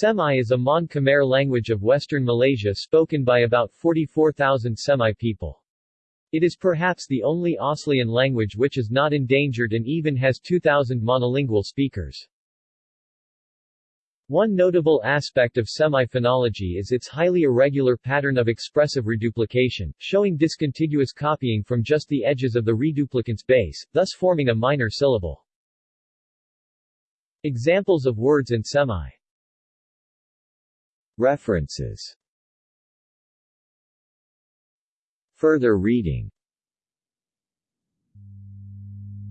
Semai is a Mon Khmer language of western Malaysia spoken by about 44,000 Semai people. It is perhaps the only Aslian language which is not endangered and even has 2,000 monolingual speakers. One notable aspect of Semai phonology is its highly irregular pattern of expressive reduplication, showing discontiguous copying from just the edges of the reduplicant's base, thus forming a minor syllable. Examples of words in Semai References Further reading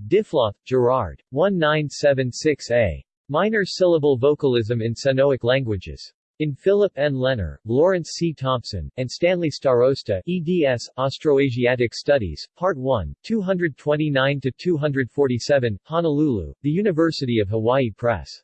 Diffloth, Gerard. 1976a. Minor syllable vocalism in Senoic languages. In Philip N. Lenner, Lawrence C. Thompson, and Stanley Starosta, eds. Austroasiatic Studies, Part 1, 229-247, Honolulu, The University of Hawaii Press.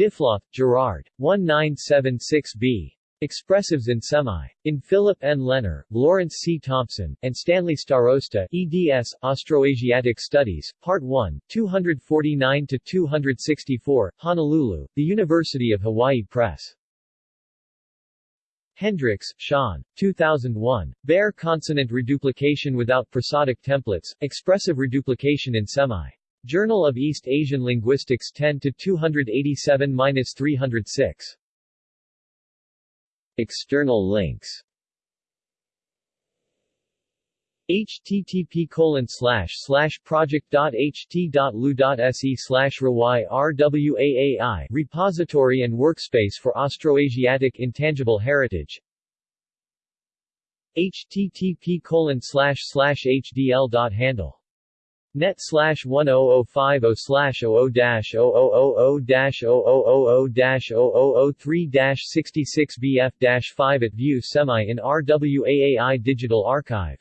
Diffloth, Gerard. 1976b. Expressives in Semai. In Philip N. Lenner, Lawrence C. Thompson, and Stanley Starosta, eds. Austroasiatic Studies, Part 1, 249-264, Honolulu, The University of Hawaii Press. Hendricks, Sean. 2001. Bare Consonant Reduplication Without Prosodic Templates, Expressive Reduplication in Semai. Journal of East Asian Linguistics 10 to 287-306. External links. Http colon slash slash project.ht.lu.se slash rwaai repository and workspace for Austroasiatic intangible heritage. Http colon slash slash hdl.handle net slash 10050 slash 00 dash 0000 dash 0000 dash 0003 dash 66 bf dash 5 at view Semai in RWAAI Digital Archive